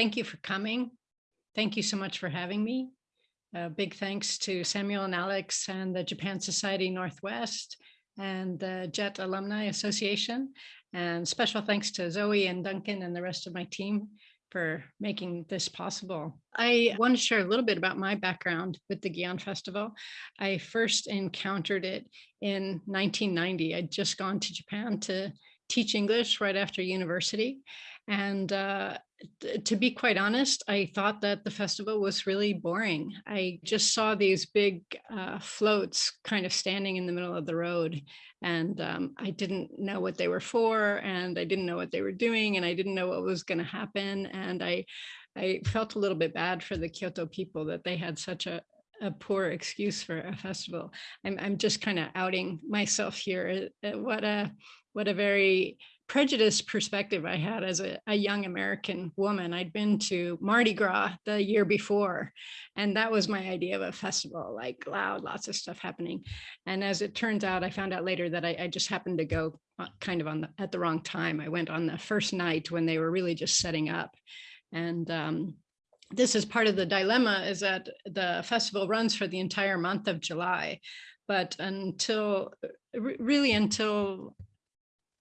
thank you for coming. Thank you so much for having me. Uh, big thanks to Samuel and Alex and the Japan Society Northwest and the JET Alumni Association. And special thanks to Zoe and Duncan and the rest of my team for making this possible. I want to share a little bit about my background with the Gion Festival. I first encountered it in 1990. I'd just gone to Japan to teach English right after university. And uh, to be quite honest, I thought that the festival was really boring. I just saw these big uh, floats kind of standing in the middle of the road and um, I didn't know what they were for and I didn't know what they were doing and I didn't know what was going to happen. And I, I felt a little bit bad for the Kyoto people that they had such a, a poor excuse for a festival. I'm, I'm just kind of outing myself here. Uh, what a, what a very prejudiced perspective I had as a, a, young American woman. I'd been to Mardi Gras the year before, and that was my idea of a festival, like loud, lots of stuff happening. And as it turns out, I found out later that I, I just happened to go kind of on the, at the wrong time. I went on the first night when they were really just setting up. And um, this is part of the dilemma is that the festival runs for the entire month of July. But until really until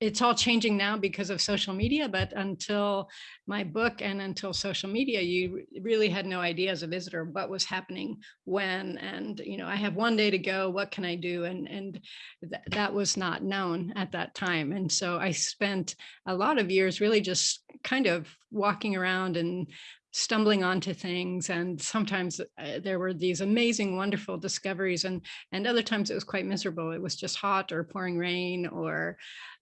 it's all changing now because of social media, but until my book and until social media, you really had no idea as a visitor what was happening when, and, you know, I have one day to go, what can I do? And, and th that was not known at that time. And so I spent a lot of years really just kind of walking around and stumbling onto things and sometimes uh, there were these amazing wonderful discoveries and and other times it was quite miserable it was just hot or pouring rain or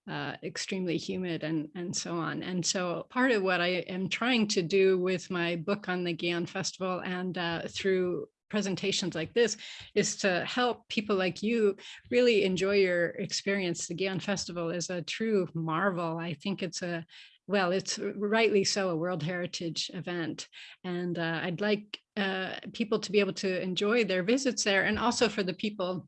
uh, extremely humid and, and so on. And so part of what I am trying to do with my book on the Gion Festival and uh, through presentations like this is to help people like you really enjoy your experience. The Gion Festival is a true marvel. I think it's a well, it's rightly so a World Heritage event. And uh, I'd like uh, people to be able to enjoy their visits there and also for the people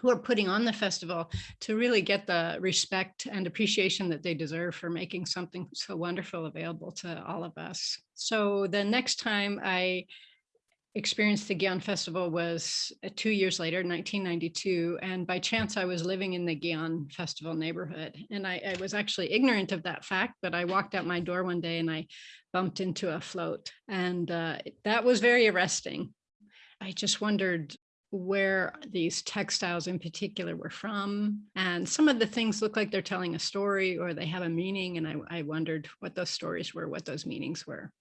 who are putting on the festival to really get the respect and appreciation that they deserve for making something so wonderful available to all of us. So the next time I experienced the Gion Festival was uh, two years later, 1992. And by chance, I was living in the Gion Festival neighborhood. And I, I, was actually ignorant of that fact, but I walked out my door one day and I bumped into a float. And uh, that was very arresting. I just wondered where these textiles in particular were from. And some of the things look like they're telling a story or they have a meaning. And I, I wondered what those stories were, what those meanings were.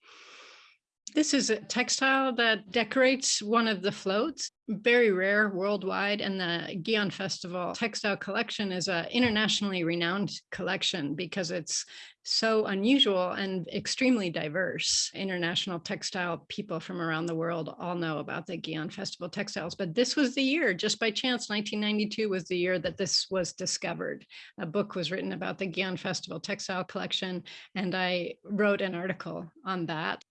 This is a textile that decorates one of the floats, very rare worldwide. And the Gion Festival textile collection is an internationally renowned collection because it's so unusual and extremely diverse. International textile people from around the world all know about the Gion Festival textiles, but this was the year, just by chance, 1992 was the year that this was discovered. A book was written about the Gion Festival textile collection, and I wrote an article on that.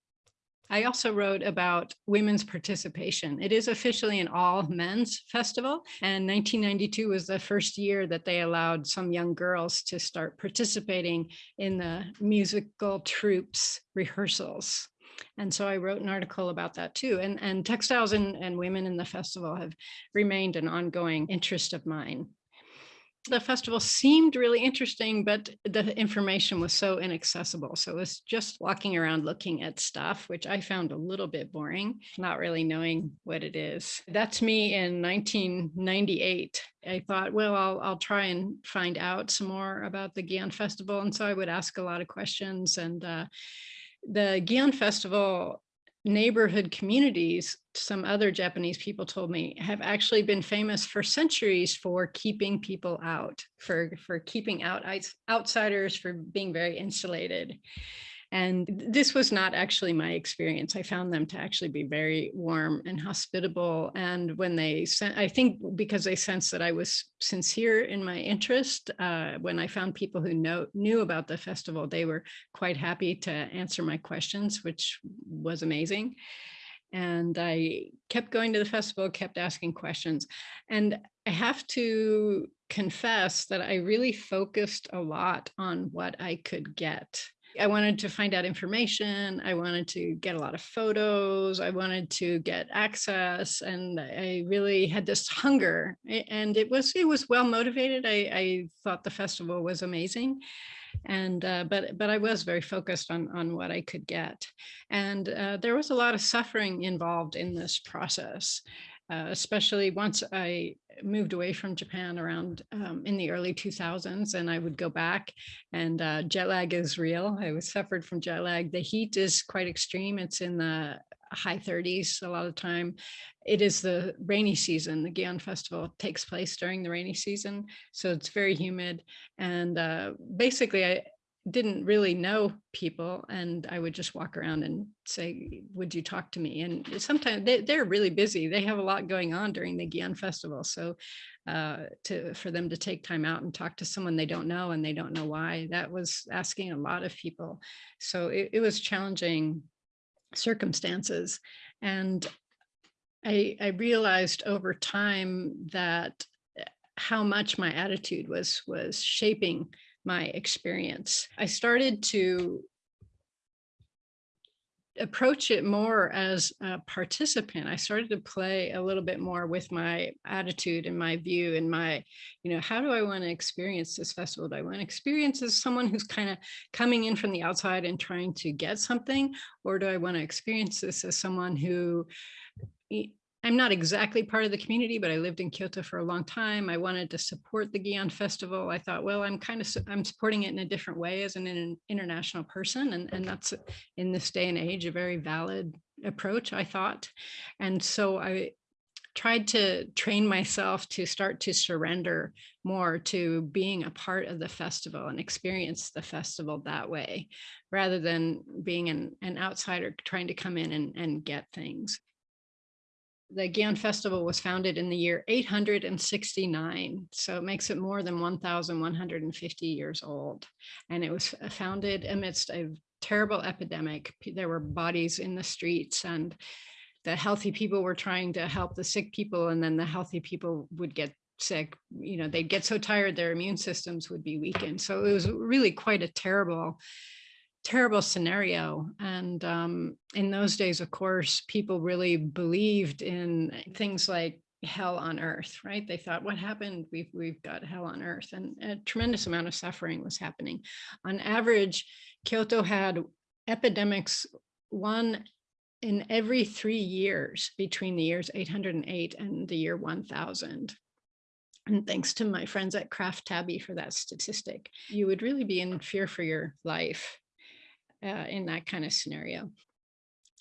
I also wrote about women's participation. It is officially an all men's festival and 1992 was the first year that they allowed some young girls to start participating in the musical troops rehearsals. And so I wrote an article about that too. And, and textiles and, and women in the festival have remained an ongoing interest of mine the festival seemed really interesting, but the information was so inaccessible. So it was just walking around looking at stuff, which I found a little bit boring, not really knowing what it is. That's me in 1998. I thought, well, I'll, I'll try and find out some more about the Gion Festival. And so I would ask a lot of questions and uh, the Gion Festival neighborhood communities, some other Japanese people told me, have actually been famous for centuries for keeping people out, for, for keeping out outsiders, for being very insulated. And this was not actually my experience. I found them to actually be very warm and hospitable. And when they sent, I think because they sensed that I was sincere in my interest, uh, when I found people who know, knew about the festival, they were quite happy to answer my questions, which was amazing. And I kept going to the festival, kept asking questions. And I have to confess that I really focused a lot on what I could get I wanted to find out information. I wanted to get a lot of photos. I wanted to get access and I really had this hunger and it was it was well motivated. I, I thought the festival was amazing and uh, but but I was very focused on on what I could get and uh, there was a lot of suffering involved in this process uh, especially once I moved away from Japan around um, in the early 2000s and I would go back and uh, jet lag is real. I was suffered from jet lag. The heat is quite extreme. It's in the high 30s a lot of time. It is the rainy season. The Gion Festival takes place during the rainy season. So it's very humid. And uh, basically I, didn't really know people and I would just walk around and say, would you talk to me? And sometimes they, they're really busy. They have a lot going on during the Gion festival. So uh, to for them to take time out and talk to someone they don't know and they don't know why, that was asking a lot of people. So it, it was challenging circumstances. And I, I realized over time that eh, how much my attitude was was shaping my experience. I started to approach it more as a participant. I started to play a little bit more with my attitude and my view and my, you know, how do I want to experience this festival? Do I want to experience as someone who's kind of coming in from the outside and trying to get something? Or do I want to experience this as someone who I'm not exactly part of the community, but I lived in Kyoto for a long time. I wanted to support the Gion Festival. I thought, well, I'm kind of, I'm supporting it in a different way as an, international person. And, and that's in this day and age, a very valid approach, I thought. And so I tried to train myself to start to surrender more to being a part of the festival and experience the festival that way, rather than being an, an outsider trying to come in and, and get things the Gion Festival was founded in the year 869, so it makes it more than 1,150 years old. And it was founded amidst a terrible epidemic. There were bodies in the streets and the healthy people were trying to help the sick people and then the healthy people would get sick. You know, they'd get so tired their immune systems would be weakened. So it was really quite a terrible terrible scenario. And um, in those days, of course, people really believed in things like hell on earth, right? They thought, what happened? We've, we've got hell on earth. And a tremendous amount of suffering was happening. On average, Kyoto had epidemics, one in every three years between the years 808 and the year 1000. And thanks to my friends at Craft Tabby for that statistic, you would really be in fear for your life uh, in that kind of scenario.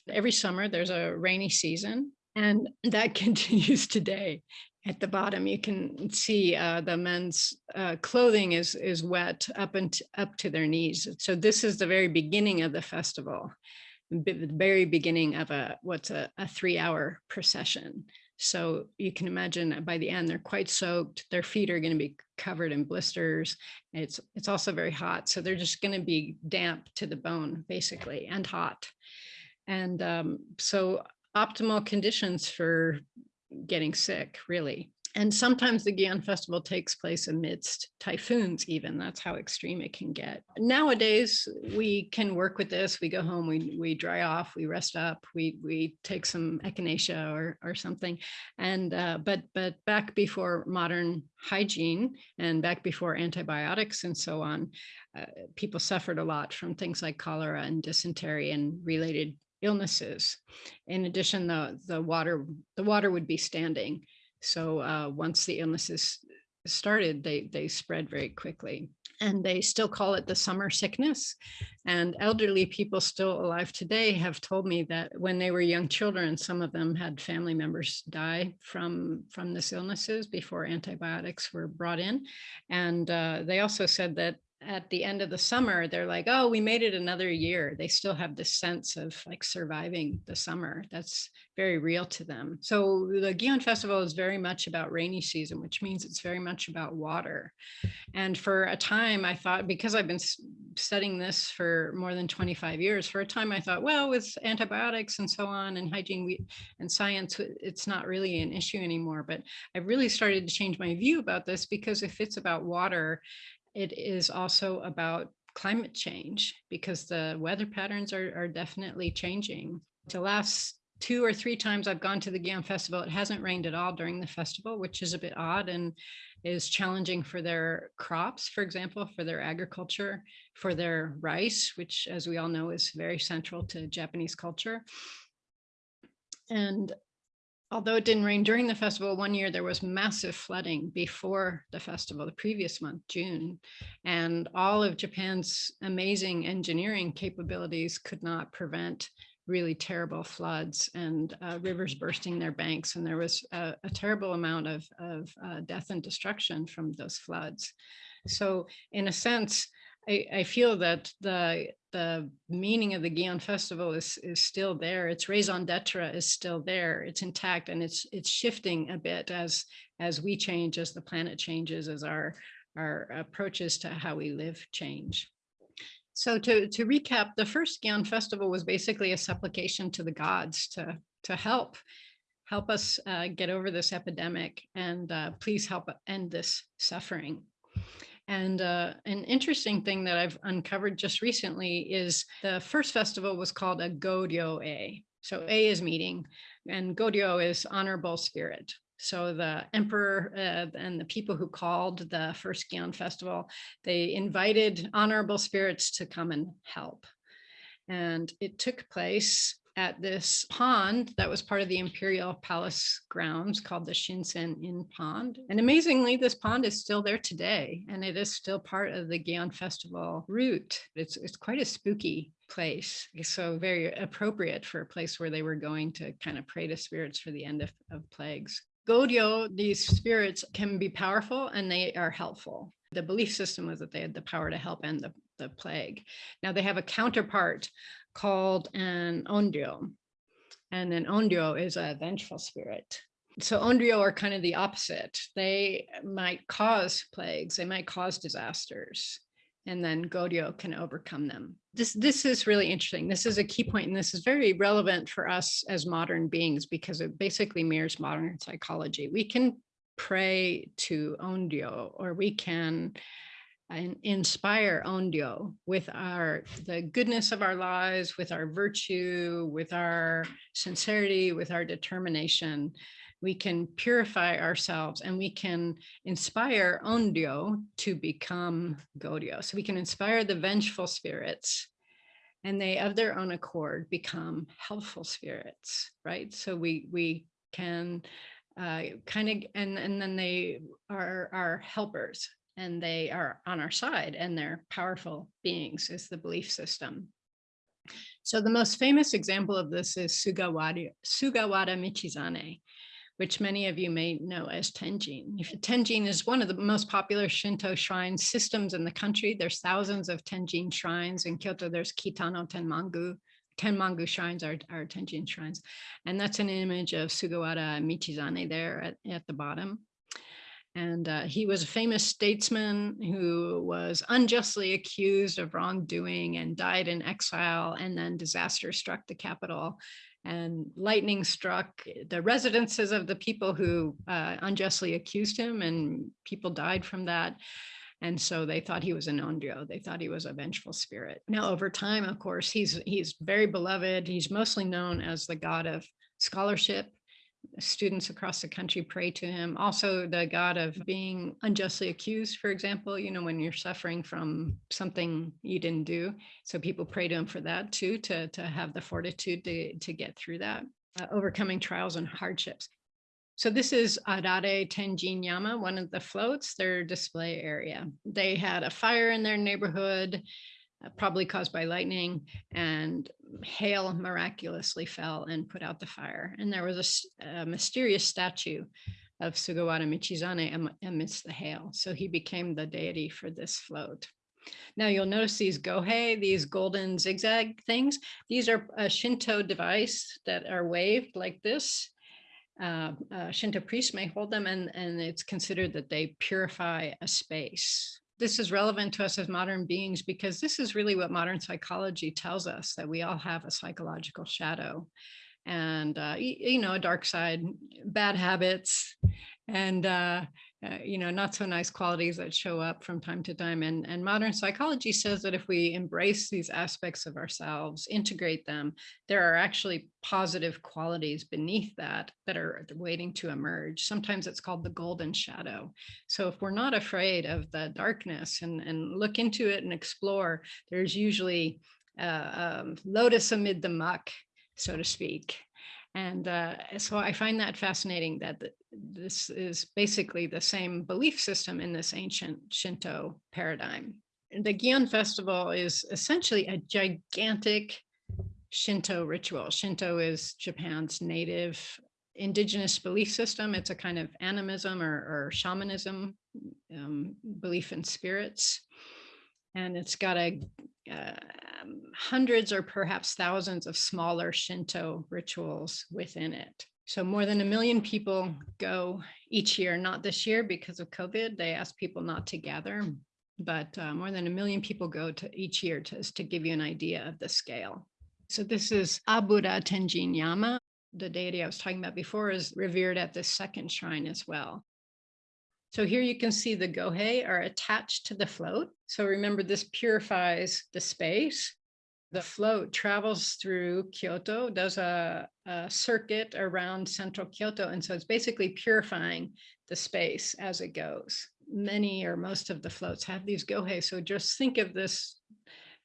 Every summer there's a rainy season and that continues today. At the bottom, you can see uh, the men's uh, clothing is is wet up and up to their knees. So this is the very beginning of the festival, the very beginning of a what's a, a three hour procession. So you can imagine by the end, they're quite soaked. Their feet are going to be covered in blisters. It's, it's also very hot. So they're just going to be damp to the bone, basically, and hot. And um, so optimal conditions for getting sick, really. And sometimes the Gion Festival takes place amidst typhoons even, that's how extreme it can get. Nowadays, we can work with this, we go home, we, we dry off, we rest up, we, we take some echinacea or, or something. And, uh, but, but back before modern hygiene and back before antibiotics and so on, uh, people suffered a lot from things like cholera and dysentery and related illnesses. In addition, the, the water, the water would be standing so uh, once the illnesses started, they, they spread very quickly. And they still call it the summer sickness. And elderly people still alive today have told me that when they were young children, some of them had family members die from, from this illnesses before antibiotics were brought in. And uh, they also said that at the end of the summer, they're like, oh, we made it another year. They still have this sense of like surviving the summer. That's very real to them. So the Gion Festival is very much about rainy season, which means it's very much about water. And for a time I thought, because I've been studying this for more than 25 years, for a time I thought, well, with antibiotics and so on and hygiene and science, it's not really an issue anymore. But I really started to change my view about this because if it's about water, it is also about climate change because the weather patterns are, are definitely changing. The last two or three times I've gone to the Gion Festival, it hasn't rained at all during the festival, which is a bit odd and is challenging for their crops, for example, for their agriculture, for their rice, which as we all know is very central to Japanese culture. And although it didn't rain during the festival, one year there was massive flooding before the festival, the previous month, June, and all of Japan's amazing engineering capabilities could not prevent really terrible floods and uh, rivers bursting their banks. And there was a, a terrible amount of, of uh, death and destruction from those floods. So in a sense, I, I feel that the the meaning of the Gion Festival is is still there. Its raison d'etre is still there. It's intact and it's it's shifting a bit as as we change, as the planet changes, as our our approaches to how we live change. So to to recap, the first Gion Festival was basically a supplication to the gods to to help help us uh, get over this epidemic and uh, please help end this suffering. And uh, an interesting thing that I've uncovered just recently is the first festival was called a Goryo A. So A is meeting and Goryo is honorable spirit. So the emperor uh, and the people who called the first Gion festival, they invited honorable spirits to come and help. And it took place at this pond that was part of the imperial palace grounds called the Shinsen-en Pond. And amazingly, this pond is still there today, and it is still part of the Gion Festival route. It's, it's quite a spooky place, so very appropriate for a place where they were going to kind of pray to spirits for the end of, of plagues. Goryo, these spirits can be powerful and they are helpful. The belief system was that they had the power to help end the, the plague. Now they have a counterpart called an onryo. And an onryo is a vengeful spirit. So onryo are kind of the opposite. They might cause plagues, they might cause disasters, and then Goryo can overcome them. This, this is really interesting. This is a key point, and this is very relevant for us as modern beings because it basically mirrors modern psychology. We can pray to Onryo, or we can and inspire Onryo with our the goodness of our lives, with our virtue, with our sincerity, with our determination. We can purify ourselves and we can inspire Onryo to become Goryo. So we can inspire the vengeful spirits and they of their own accord become helpful spirits, right? So we we can uh, kind of and and then they are our helpers and they are on our side and they're powerful beings is the belief system. So the most famous example of this is Sugawara, Sugawara Michizane, which many of you may know as Tenjin. Tenjin is one of the most popular Shinto shrine systems in the country. There's thousands of Tenjin shrines. In Kyoto, there's Kitano Tenmangu. Tenmangu shrines are, are Tenjin shrines. And that's an image of Sugawara Michizane there at, at the bottom. And uh, he was a famous statesman who was unjustly accused of wrongdoing and died in exile. And then disaster struck the capital and lightning struck the residences of the people who uh, unjustly accused him and people died from that. And so they thought he was an onryo. They thought he was a vengeful spirit. Now, over time, of course, he's he's very beloved. He's mostly known as the god of scholarship students across the country pray to him. Also the God of being unjustly accused, for example, you know, when you're suffering from something you didn't do. So people pray to him for that too, to, to have the fortitude to, to get through that, uh, overcoming trials and hardships. So this is Arare Tenjin Yama, one of the floats, their display area. They had a fire in their neighborhood probably caused by lightning and hail miraculously fell and put out the fire. And there was a, a mysterious statue of Sugawara Michizane amidst the hail. So he became the deity for this float. Now you'll notice these gohei, these golden zigzag things. These are a Shinto device that are waved like this. Uh, uh, Shinto priests may hold them and, and it's considered that they purify a space this is relevant to us as modern beings because this is really what modern psychology tells us that we all have a psychological shadow and uh, you, know a dark side bad habits. And uh, uh, you know, not so nice qualities that show up from time to time. And, and modern psychology says that if we embrace these aspects of ourselves, integrate them, there are actually positive qualities beneath that that are waiting to emerge. Sometimes it's called the golden shadow. So if we're not afraid of the darkness and, and look into it and explore, there's usually uh, um, lotus amid the muck, so to speak. And uh, so I find that fascinating that this is basically the same belief system in this ancient Shinto paradigm. The Gion festival is essentially a gigantic Shinto ritual. Shinto is Japan's native indigenous belief system. It's a kind of animism or, or shamanism, um, belief in spirits. And it's got a uh, hundreds or perhaps thousands of smaller Shinto rituals within it. So more than a million people go each year, not this year because of COVID, they ask people not to gather, but uh, more than a million people go to each year to, to give you an idea of the scale. So this is Abura Tenjin Yama. The deity I was talking about before is revered at this second shrine as well. So here you can see the gohei are attached to the float. So remember this purifies the space. The float travels through Kyoto, does a, a circuit around central Kyoto. And so it's basically purifying the space as it goes. Many or most of the floats have these gohei. So just think of this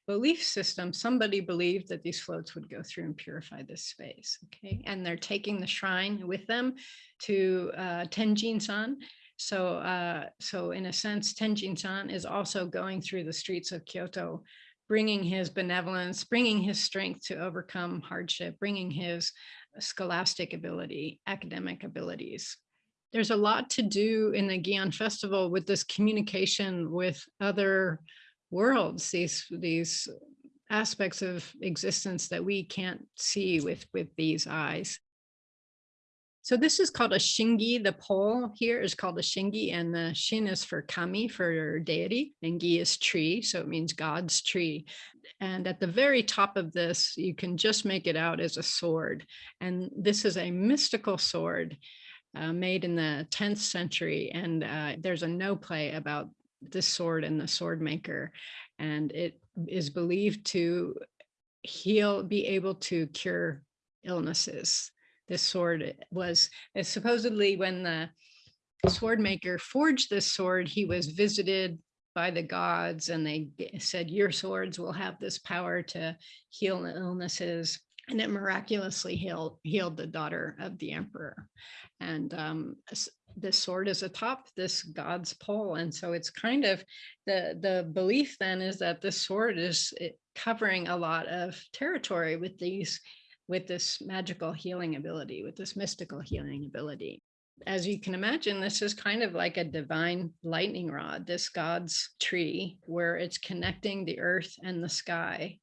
belief system, somebody believed that these floats would go through and purify this space, okay? And they're taking the shrine with them to uh, Tenjin-san, so, uh, so in a sense, Tenjin-san is also going through the streets of Kyoto, bringing his benevolence, bringing his strength to overcome hardship, bringing his scholastic ability, academic abilities. There's a lot to do in the Gion Festival with this communication with other worlds, these, these aspects of existence that we can't see with, with these eyes. So this is called a shingi. The pole here is called a shingi and the shin is for kami, for deity, and gi is tree. So it means God's tree. And at the very top of this, you can just make it out as a sword. And this is a mystical sword uh, made in the 10th century. And uh, there's a no play about this sword and the sword maker. And it is believed to heal, be able to cure illnesses this sword was supposedly when the sword maker forged this sword, he was visited by the gods and they said, your swords will have this power to heal illnesses. And it miraculously healed, healed the daughter of the emperor. And um, this sword is atop this god's pole. And so it's kind of the, the belief then is that this sword is covering a lot of territory with these with this magical healing ability, with this mystical healing ability. As you can imagine, this is kind of like a divine lightning rod, this God's tree, where it's connecting the earth and the sky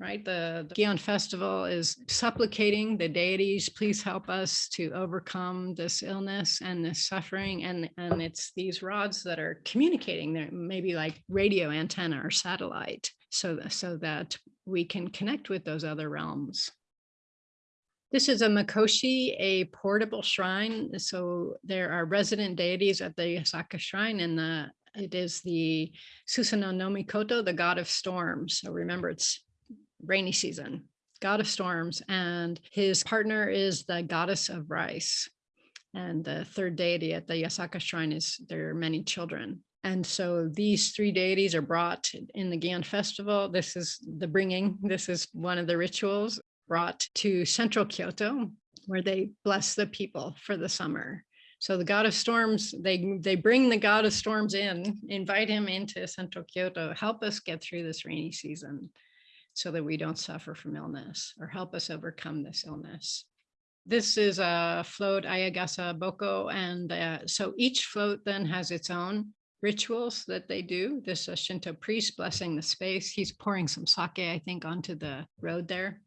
right? The, the Gion festival is supplicating the deities, please help us to overcome this illness and this suffering. And, and it's these rods that are communicating, they're maybe like radio antenna or satellite, so, so that we can connect with those other realms. This is a Mikoshi, a portable shrine. So there are resident deities at the Yasaka shrine and the it is the Susanoo no Mikoto, the god of storms. So remember it's rainy season, god of storms, and his partner is the goddess of rice. And the third deity at the Yasaka shrine is there are many children. And so these three deities are brought in the Gion festival. This is the bringing, this is one of the rituals brought to central Kyoto, where they bless the people for the summer. So the god of storms, they, they bring the god of storms in, invite him into central Kyoto, help us get through this rainy season so that we don't suffer from illness or help us overcome this illness. This is a float Ayagasa Boko. And uh, so each float then has its own rituals that they do. This is a Shinto priest blessing the space. He's pouring some sake, I think, onto the road there.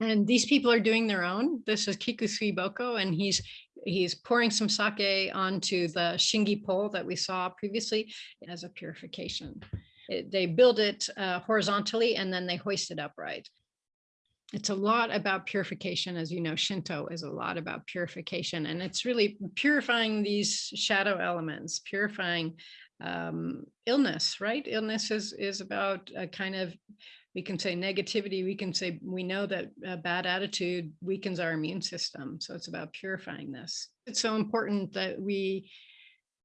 And these people are doing their own. This is Kikusui Boko, and he's he's pouring some sake onto the shingi pole that we saw previously as a purification. It, they build it uh, horizontally and then they hoist it upright. it's a lot about purification. As you know, Shinto is a lot about purification and it's really purifying these shadow elements, purifying um, illness, right? Illness is, is about a kind of, we can say negativity, we can say, we know that a bad attitude weakens our immune system. So it's about purifying this. It's so important that we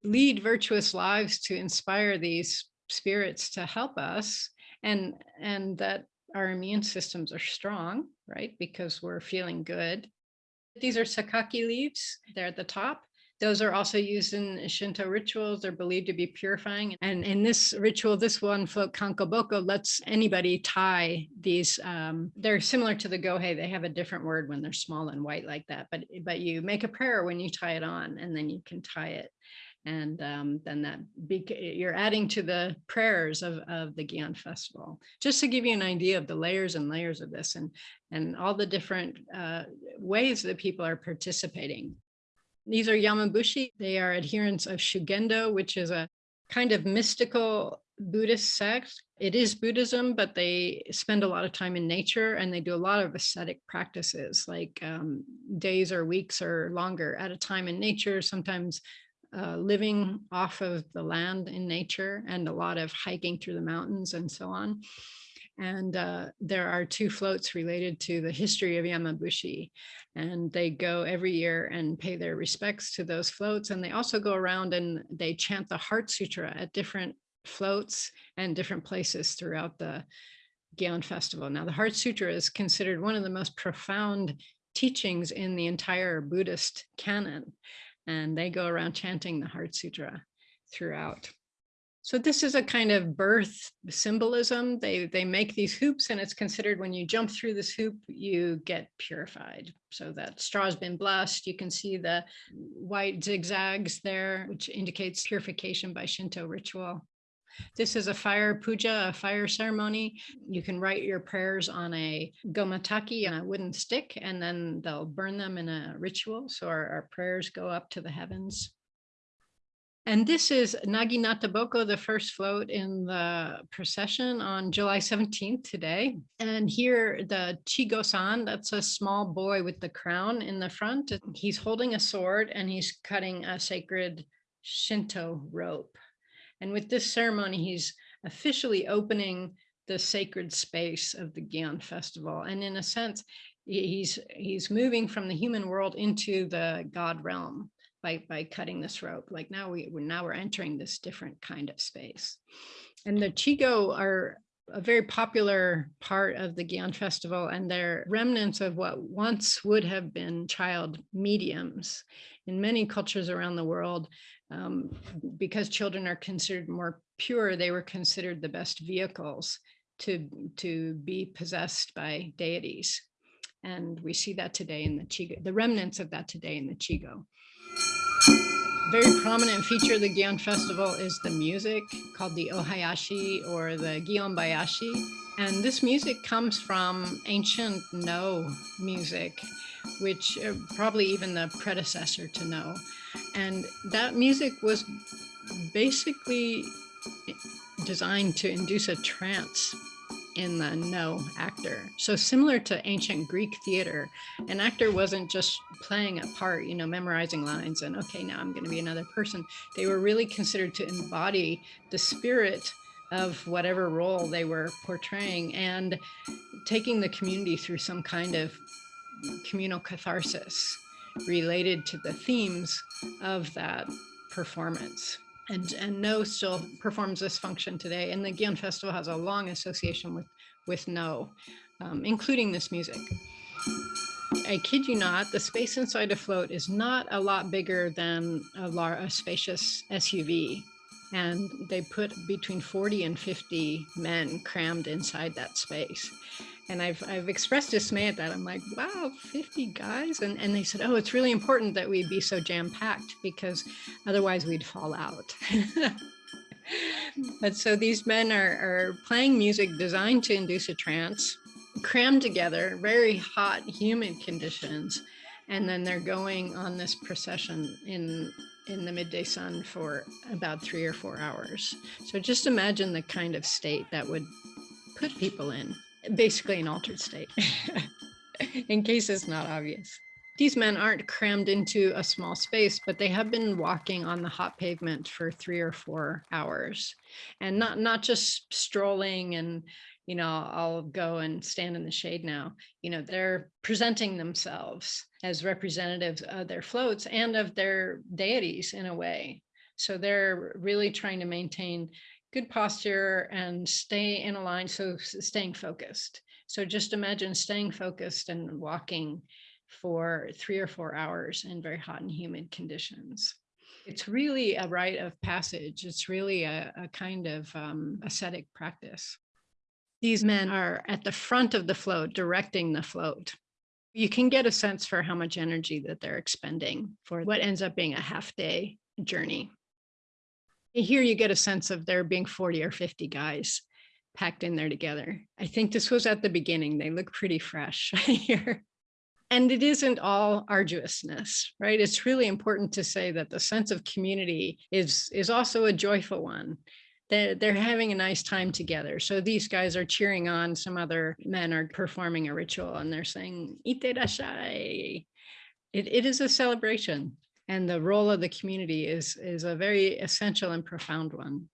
lead virtuous lives to inspire these spirits to help us and, and that our immune systems are strong, right? Because we're feeling good. These are sakaki leaves. They're at the top. Those are also used in Shinto rituals. They're believed to be purifying. And in this ritual, this one kankoboko lets anybody tie these. Um, they're similar to the gohei. They have a different word when they're small and white like that. But, but you make a prayer when you tie it on and then you can tie it and um, then that you're adding to the prayers of, of the Gion festival. Just to give you an idea of the layers and layers of this and, and all the different uh, ways that people are participating. These are Yamabushi. They are adherents of Shugendo, which is a kind of mystical Buddhist sect. It is Buddhism, but they spend a lot of time in nature and they do a lot of ascetic practices like um, days or weeks or longer at a time in nature, sometimes uh, living off of the land in nature and a lot of hiking through the mountains and so on. And uh, there are two floats related to the history of Yamabushi. And they go every year and pay their respects to those floats. And they also go around and they chant the Heart Sutra at different floats and different places throughout the Gion Festival. Now, the Heart Sutra is considered one of the most profound teachings in the entire Buddhist canon and they go around chanting the Heart Sutra throughout. So this is a kind of birth symbolism. They, they make these hoops and it's considered when you jump through this hoop, you get purified. So that straw has been blessed. You can see the white zigzags there, which indicates purification by Shinto ritual. This is a fire puja, a fire ceremony. You can write your prayers on a gomataki, on a wooden stick, and then they'll burn them in a ritual. So our, our prayers go up to the heavens. And this is Naginata Boko, the first float in the procession on July 17th today. And here the Chigo-san, that's a small boy with the crown in the front. He's holding a sword and he's cutting a sacred Shinto rope. And with this ceremony, he's officially opening the sacred space of the Gion festival. And in a sense, he's he's moving from the human world into the God realm by, by cutting this rope. Like now we now we're entering this different kind of space. And the Chigo are a very popular part of the Gion festival and they're remnants of what once would have been child mediums. In many cultures around the world, um, because children are considered more pure, they were considered the best vehicles to, to be possessed by deities. And we see that today in the Chigo, the remnants of that today in the Chigo. Very prominent feature of the Gion Festival is the music called the Ohayashi or the Gion Bayashi. And this music comes from ancient No music which uh, probably even the predecessor to No. And that music was basically designed to induce a trance in the no actor. So similar to ancient Greek theater, an actor wasn't just playing a part, you know, memorizing lines and okay, now I'm going to be another person. They were really considered to embody the spirit of whatever role they were portraying and taking the community through some kind of communal catharsis related to the themes of that performance. And, and No still performs this function today. And the Gion Festival has a long association with, with No, um, including this music. I kid you not, the space inside a float is not a lot bigger than a, a spacious SUV. And they put between 40 and 50 men crammed inside that space and I've I've expressed dismay at that. I'm like, wow, 50 guys, and and they said, oh, it's really important that we be so jam packed because otherwise we'd fall out. but so these men are are playing music designed to induce a trance, crammed together, very hot, humid conditions, and then they're going on this procession in in the midday sun for about three or four hours. So just imagine the kind of state that would put people in basically an altered state, in case it's not obvious. These men aren't crammed into a small space, but they have been walking on the hot pavement for three or four hours and not, not just strolling and, you know, I'll go and stand in the shade now. You know, they're presenting themselves as representatives of their floats and of their deities in a way. So they're really trying to maintain good posture and stay in a line. So staying focused. So just imagine staying focused and walking for three or four hours in very hot and humid conditions. It's really a rite of passage. It's really a, a kind of um, ascetic practice. These men are at the front of the float, directing the float. You can get a sense for how much energy that they're expending for what ends up being a half day journey. Here you get a sense of there being 40 or 50 guys packed in there together. I think this was at the beginning. They look pretty fresh here. And it isn't all arduousness, right? It's really important to say that the sense of community is, is also a joyful one. They're, they're having a nice time together. So these guys are cheering on, some other men are performing a ritual and they're saying, Ite It, it is a celebration and the role of the community is, is a very essential and profound one.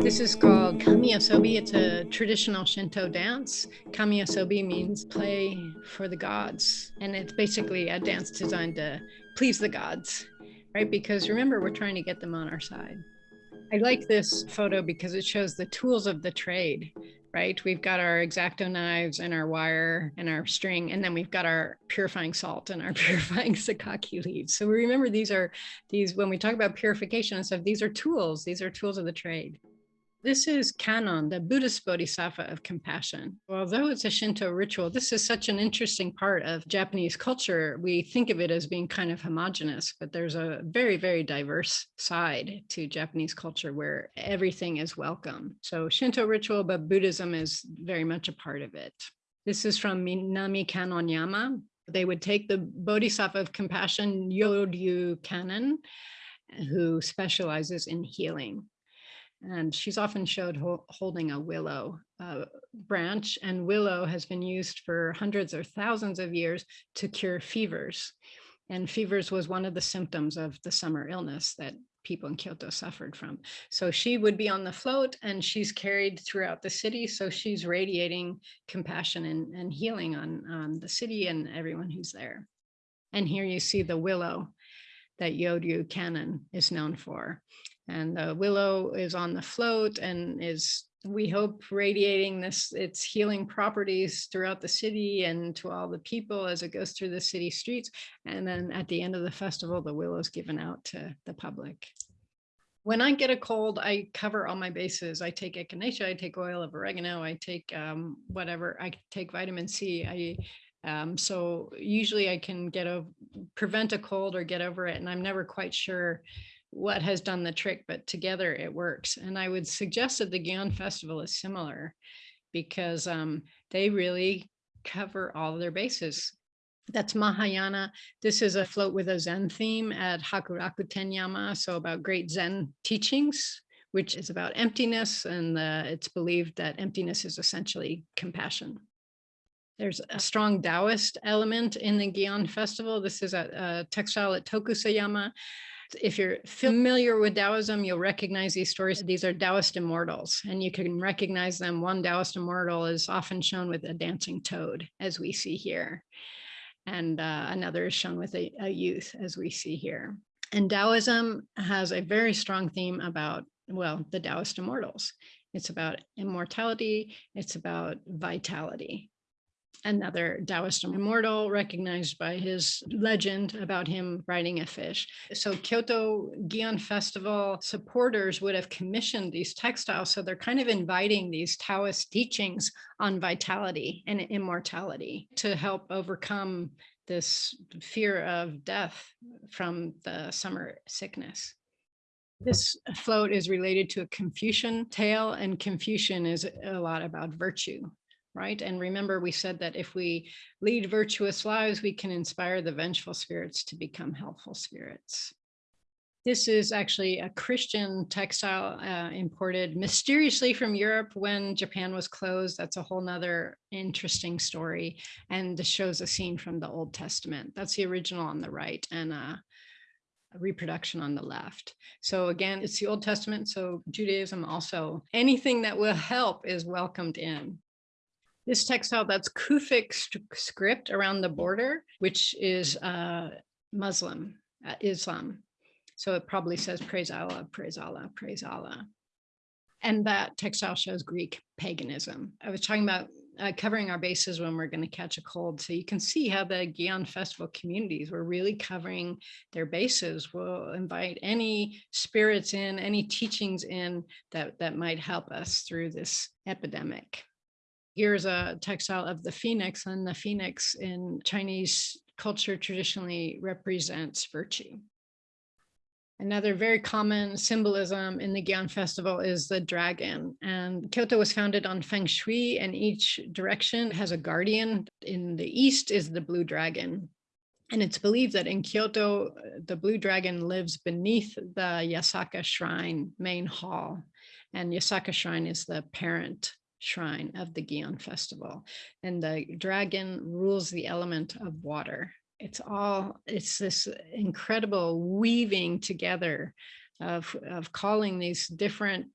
This is called kami-asobi. It's a traditional Shinto dance. Kami-asobi means play for the gods. And it's basically a dance designed to please the gods, right? Because remember, we're trying to get them on our side. I like this photo because it shows the tools of the trade, right? We've got our X-Acto knives and our wire and our string, and then we've got our purifying salt and our purifying sakaki leaves. So we remember, these are these, when we talk about purification and stuff, these are tools. These are tools of the trade. This is Kannon, the Buddhist Bodhisattva of compassion. Although it's a Shinto ritual, this is such an interesting part of Japanese culture. We think of it as being kind of homogenous, but there's a very, very diverse side to Japanese culture where everything is welcome. So Shinto ritual, but Buddhism is very much a part of it. This is from Minami Kannonyama. They would take the Bodhisattva of compassion, Yoryu Kanon, who specializes in healing and she's often showed ho holding a willow uh, branch and willow has been used for hundreds or thousands of years to cure fevers and fevers was one of the symptoms of the summer illness that people in Kyoto suffered from. So she would be on the float and she's carried throughout the city. So she's radiating compassion and, and healing on, on the city and everyone who's there. And here you see the willow that Yoryu Kannon is known for. And the willow is on the float and is, we hope, radiating this its healing properties throughout the city and to all the people as it goes through the city streets. And then at the end of the festival, the willow is given out to the public. When I get a cold, I cover all my bases. I take echinacea, I take oil of oregano, I take um, whatever, I take vitamin C. I um, so usually I can get a prevent a cold or get over it. And I'm never quite sure what has done the trick, but together it works. And I would suggest that the Gion Festival is similar because um, they really cover all their bases. That's Mahayana. This is a float with a Zen theme at Hakuraku Tenyama, so about great Zen teachings, which is about emptiness, and the, it's believed that emptiness is essentially compassion. There's a strong Taoist element in the Gion Festival. This is a, a textile at Tokusayama. If you're familiar with Taoism, you'll recognize these stories. These are Taoist immortals, and you can recognize them. One Taoist immortal is often shown with a dancing toad, as we see here. And uh, another is shown with a, a youth, as we see here. And Taoism has a very strong theme about, well, the Taoist immortals. It's about immortality. It's about vitality another Taoist immortal recognized by his legend about him riding a fish. So Kyoto Gion Festival supporters would have commissioned these textiles. So they're kind of inviting these Taoist teachings on vitality and immortality to help overcome this fear of death from the summer sickness. This float is related to a Confucian tale and Confucian is a lot about virtue right? And remember, we said that if we lead virtuous lives, we can inspire the vengeful spirits to become helpful spirits. This is actually a Christian textile uh, imported mysteriously from Europe when Japan was closed. That's a whole nother interesting story. And this shows a scene from the Old Testament. That's the original on the right and uh, a reproduction on the left. So again, it's the Old Testament. So Judaism also, anything that will help is welcomed in. This textile, that's Kufic script around the border, which is uh, Muslim, uh, Islam. So it probably says praise Allah, praise Allah, praise Allah. And that textile shows Greek paganism. I was talking about uh, covering our bases when we're going to catch a cold. So you can see how the Gion Festival communities were really covering their bases. We'll invite any spirits in, any teachings in that, that might help us through this epidemic. Here's a uh, textile of the phoenix and the phoenix in Chinese culture traditionally represents virtue. Another very common symbolism in the Gion festival is the dragon. And Kyoto was founded on Feng Shui and each direction has a guardian. In the east is the blue dragon. And it's believed that in Kyoto, the blue dragon lives beneath the Yasaka Shrine main hall. And Yasaka Shrine is the parent shrine of the Gion festival. And the dragon rules the element of water it's all, it's this incredible weaving together of, of calling these different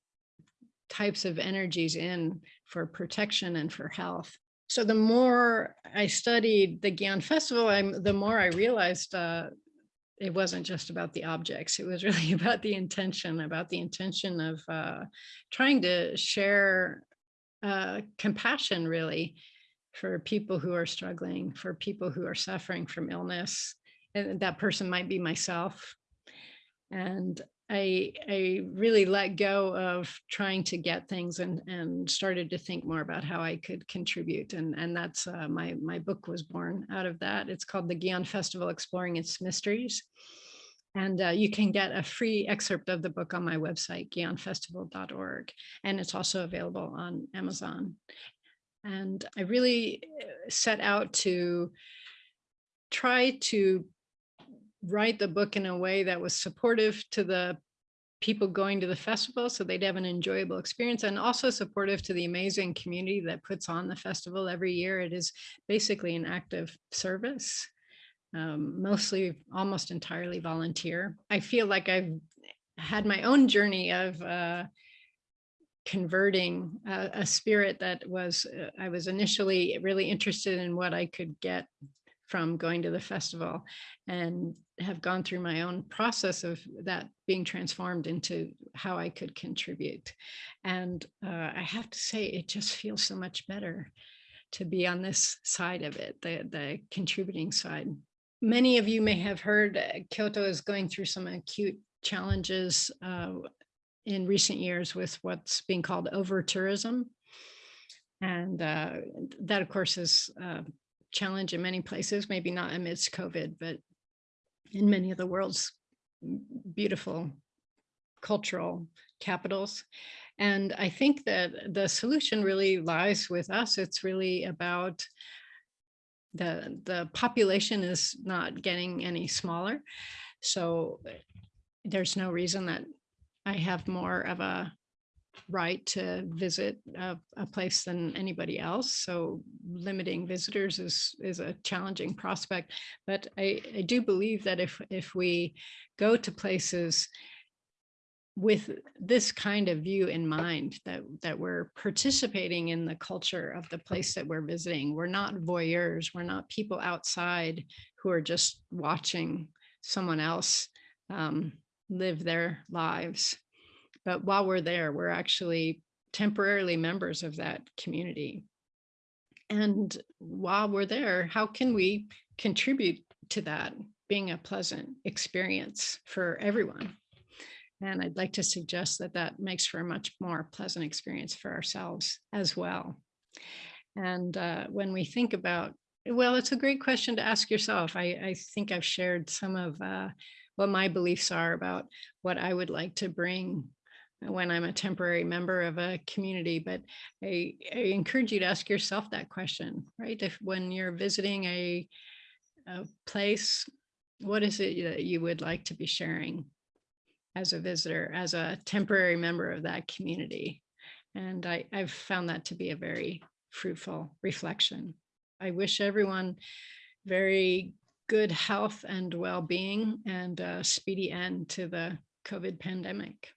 types of energies in for protection and for health. So the more I studied the Gion Festival, I'm, the more I realized uh, it wasn't just about the objects. It was really about the intention, about the intention of uh, trying to share uh, compassion, really, for people who are struggling, for people who are suffering from illness. And that person might be myself. And I, I really let go of trying to get things and, and started to think more about how I could contribute. And, and that's uh, my, my book was born out of that. It's called the Gion Festival Exploring Its Mysteries. And uh, you can get a free excerpt of the book on my website, gionfestival.org. And it's also available on Amazon. And I really uh, set out to try to write the book in a way that was supportive to the people going to the festival so they'd have an enjoyable experience and also supportive to the amazing community that puts on the festival every year. It is basically an active service, um, mostly almost entirely volunteer. I feel like I've had my own journey of uh, converting a, a spirit that was, uh, I was initially really interested in what I could get from going to the festival and have gone through my own process of that being transformed into how I could contribute. And uh, I have to say, it just feels so much better to be on this side of it, the, the contributing side. Many of you may have heard uh, Kyoto is going through some acute challenges uh, in recent years with what's being called over tourism. And uh, that, of course, is a challenge in many places, maybe not amidst COVID, but in many of the world's beautiful cultural capitals. And I think that the solution really lies with us. It's really about the, the population is not getting any smaller. So eh, there's no reason that I have more of a right to visit a, a, place than anybody else. So limiting visitors is, is a challenging prospect. But I, I do believe that if, if we go to places with this kind of view in mind that that we're participating in the culture of the place that we're visiting we're not voyeurs we're not people outside who are just watching someone else um, live their lives. But while we're there, we're actually temporarily members of that community. And while we're there, how can we contribute to that being a pleasant experience for everyone? And I'd like to suggest that that makes for a much more pleasant experience for ourselves as well. And uh, when we think about, well, it's a great question to ask yourself. I, I think I've shared some of uh, what my beliefs are about what I would like to bring when I'm a temporary member of a community. But I, I encourage you to ask yourself that question, right? If when you're visiting a, a place, what is it that you would like to be sharing as a visitor, as a temporary member of that community. And I, I've found that to be a very fruitful reflection. I wish everyone very good health and well-being and a speedy end to the COVID pandemic.